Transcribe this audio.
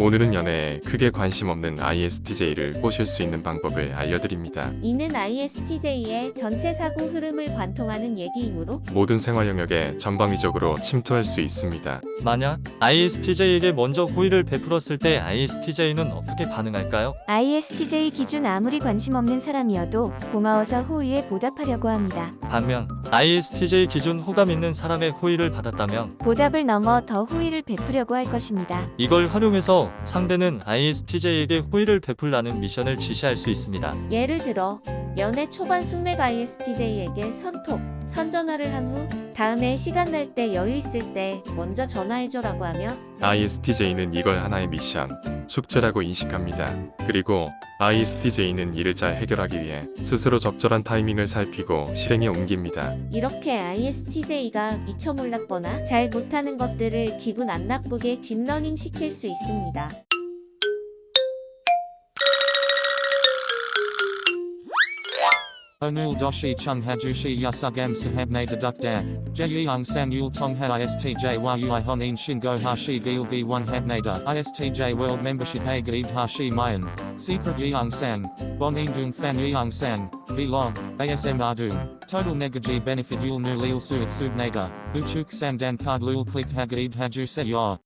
오늘은 연애에 크게 관심 없는 ISTJ를 꼬실 수 있는 방법을 알려드립니다. 이는 ISTJ의 전체 사고 흐름을 관통하는 얘기이므로 모든 생활 영역에 전방위적으로 침투할 수 있습니다. 만약 ISTJ에게 먼저 호의를 베풀었을 때 ISTJ는 어떻게 반응할까요? ISTJ 기준 아무리 관심 없는 사람이어도 고마워서 호의에 보답하려고 합니다. 반면 ISTJ 기준 호감 있는 사람의 호의를 받았다면 보답을 넘어 더 호의를 베푸려고 할 것입니다. 이걸 활용해서 상대는 ISTJ에게 호의를 베풀라는 미션을 지시할 수 있습니다. 예를 들어 연애 초반 숙맥 ISTJ에게 선톡, 선전화를 한 후 다음에 시간 날 때 여유 있을 때 먼저 전화해줘라고 하며 ISTJ는 이걸 하나의 미션, 숙제라고 인식합니다. 그리고 ISTJ는 이를 잘 해결하기 위해 스스로 적절한 타이밍을 살피고 실행에 옮깁니다. 이렇게 ISTJ가 미처 몰랐거나 잘 못하는 것들을 기분 안 나쁘게 딥러닝 시킬 수 있습니다. Onul doshi chung hajushi yasugam sahabne dedukdak, jeyung sang yul tongha istj yui honin shingo hashi gil gi one habnada istj world membership a hashi mayan, secret yeung sang, bon indung fan yeung sang, vlog, asm ardung, total negaji benefit yul nu lil suit subnaga, uchuk samdan card lul click hagaib haju se yor.